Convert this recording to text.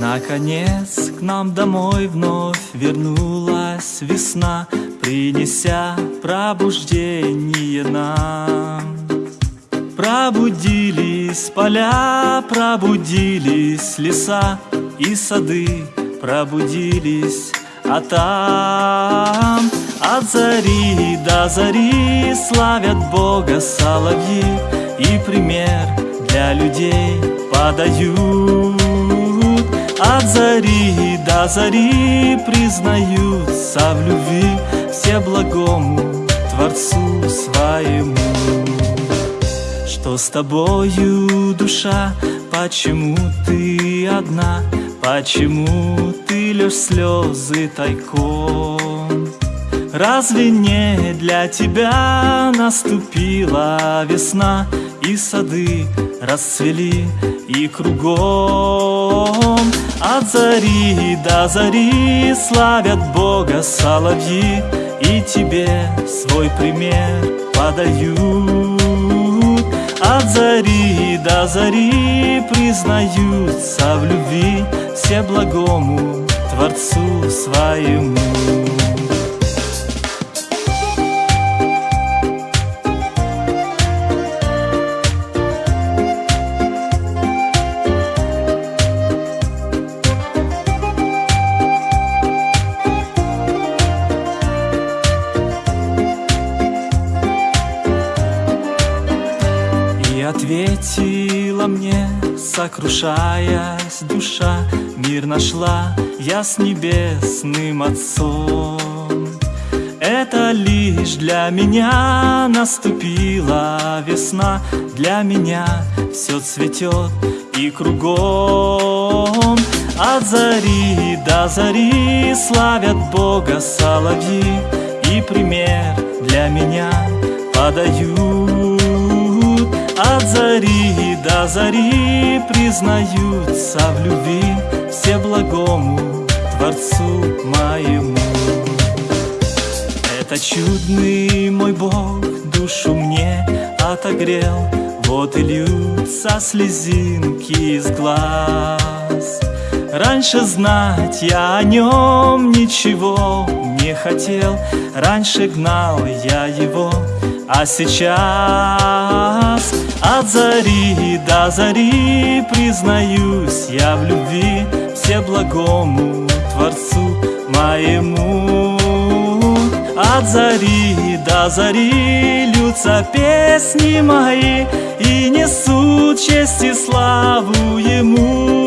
Наконец к нам домой вновь вернулась весна, Принеся пробуждение нам. Пробудились поля, пробудились леса и сады, Пробудились, а там от зари до зари Славят Бога соловьи И пример для людей подают От зари до зари признаются в любви Все благому Творцу своему Что с тобою, душа, почему ты одна? Почему ты лишь слезы тайком? Разве не для тебя наступила весна И сады расцвели и кругом От зари до зари славят Бога соловьи И тебе свой пример подают. От зари до зари признаются в любви Все благому Творцу своему ответила мне, сокрушаясь душа Мир нашла. Я с небесным Отцом. Это лишь для меня наступила весна. Для меня все цветет и кругом. От зари до зари славят Бога соловьи. И пример для меня подают до зари признаются в любви Все благому Творцу моему. Это чудный мой Бог душу мне отогрел Вот и льются слезинки из глаз. Раньше знать я о нем ничего не хотел Раньше гнал я его, а сейчас от зари до зари признаюсь я в любви Все благому Творцу моему. От зари до зари льются песни мои И несут честь и славу Ему